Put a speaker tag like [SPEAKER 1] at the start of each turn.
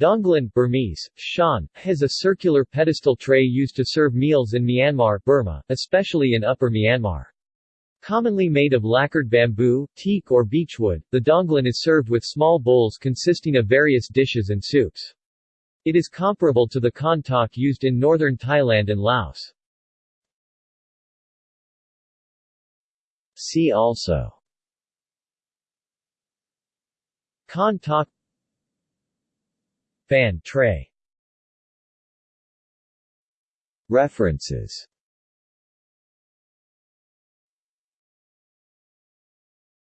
[SPEAKER 1] Daunglan Burmese, Shan, has a circular pedestal tray used to serve meals in Myanmar Burma, especially in Upper Myanmar. Commonly made of lacquered bamboo, teak or beechwood, the daunglan is served with small bowls consisting of various dishes and soups. It is comparable to the khantoke used in northern Thailand and Laos. See also Khantoke Fan tray. References